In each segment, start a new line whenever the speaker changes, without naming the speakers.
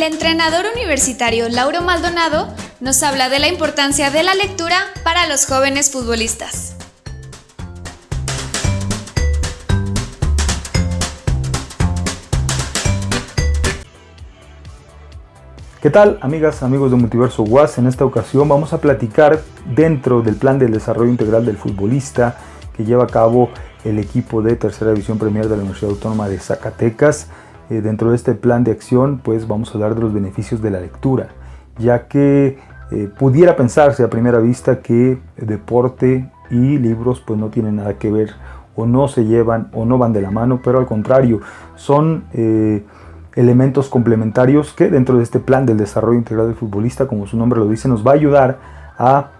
entrenador universitario Lauro Maldonado nos habla de la importancia de la lectura para los jóvenes futbolistas.
¿Qué tal amigas, amigos de Multiverso UAS? En esta ocasión vamos a platicar dentro del plan del desarrollo integral del futbolista que lleva a cabo el equipo de Tercera División Premier de la Universidad Autónoma de Zacatecas. Eh, dentro de este plan de acción pues vamos a hablar de los beneficios de la lectura, ya que eh, pudiera pensarse a primera vista que deporte y libros pues no tienen nada que ver o no se llevan o no van de la mano, pero al contrario, son... Eh, elementos complementarios que dentro de este plan del desarrollo integral del futbolista, como su nombre lo dice, nos va a ayudar a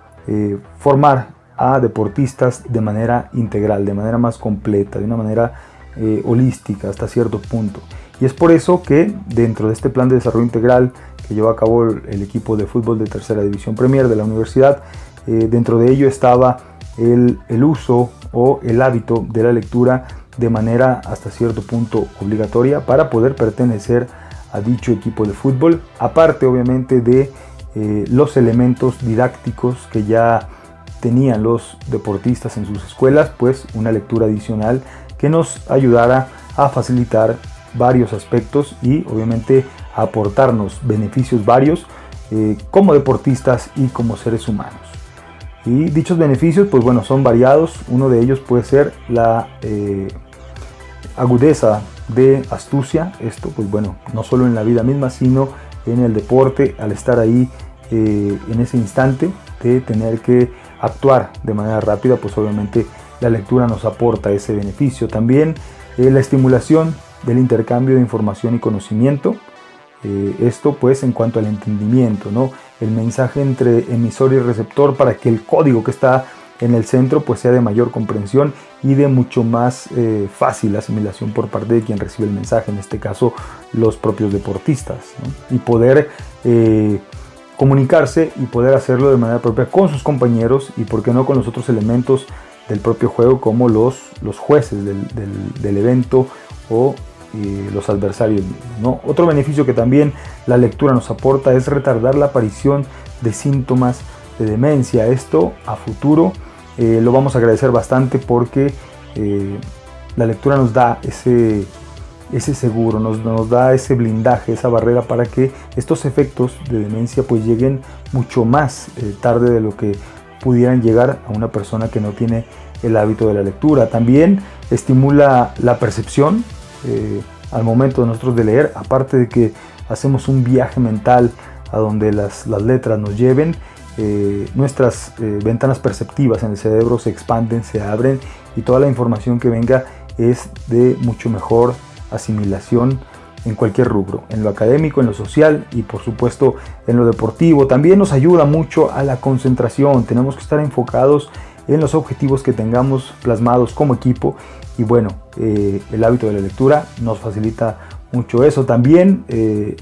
formar a deportistas de manera integral, de manera más completa, de una manera eh, holística hasta cierto punto. Y es por eso que dentro de este plan de desarrollo integral que llevó a cabo el, equipo de fútbol de tercera división Premier de la universidad, eh, dentro de ello estaba el, el uso o el hábito de la lectura de manera hasta cierto punto obligatoria para poder pertenecer a dicho equipo de fútbol, aparte obviamente de eh, los elementos didácticos que ya tenían los deportistas en sus escuelas, pues una lectura adicional que nos ayudara a facilitar varios aspectos y obviamente aportarnos beneficios varios eh, como deportistas y como seres humanos. Y dichos beneficios, pues bueno, son variados. Uno de ellos puede ser la eh, agudeza de astucia. Esto, pues bueno, no solo en la vida misma, sino en el deporte, al estar ahí eh, en ese instante de tener que actuar de manera rápida, pues obviamente la lectura nos aporta ese beneficio. También eh, la estimulación del intercambio de información y conocimiento. esto pues en cuanto al entendimiento, ¿no? el mensaje entre emisor y receptor para que el código que está en el centro pues sea de mayor comprensión y de mucho más eh, fácil asimilación por parte de quien recibe el mensaje, en este caso los propios deportistas, y poder eh, comunicarse y poder hacerlo de manera propia con sus compañeros y por qué no con los otros elementos del propio juego como los, los jueces del, evento o los adversarios. ¿no? Otro beneficio que también la lectura nos aporta es retardar la aparición de síntomas de demencia. Esto a futuro eh, lo vamos a agradecer bastante porque eh, la lectura nos da ese, ese seguro, nos, nos, da ese blindaje, esa barrera para que estos efectos de demencia pues lleguen mucho más eh, tarde de lo que pudieran llegar a una persona que no tiene el hábito de la lectura. También estimula la percepción al momento de nosotros de leer, aparte de que hacemos un viaje mental a donde las, las letras nos lleven, eh, nuestras eh, ventanas perceptivas en el cerebro se expanden, se abren y toda la información que venga es de mucho mejor asimilación en cualquier rubro, en lo académico, en lo social y por supuesto en lo deportivo. También nos ayuda mucho a la concentración, tenemos que estar enfocados en los objetivos que tengamos plasmados como equipo y bueno, eh, el hábito de la lectura nos facilita mucho eso. También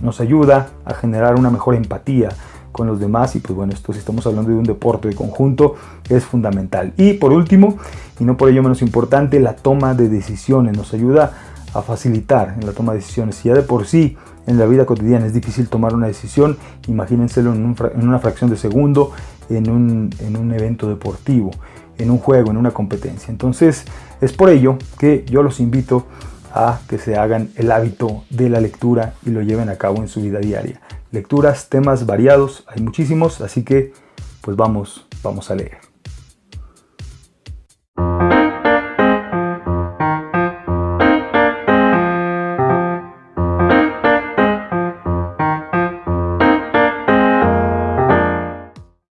nos ayuda a generar una mejor empatía, con los demás y pues bueno, esto si estamos hablando de un deporte de conjunto es fundamental. Y por último, y no por ello menos importante, la toma de decisiones nos ayuda a facilitar en la toma de decisiones. Si ya de por sí en la vida cotidiana es difícil tomar una decisión, imagínenselo en, una fracción de segundo en un, en un evento deportivo, en un juego, en una competencia. Entonces es por ello que yo los invito a que se hagan el hábito de la lectura y lo lleven a cabo en su vida diaria lecturas, temas variados, hay muchísimos, así que pues vamos, vamos a leer.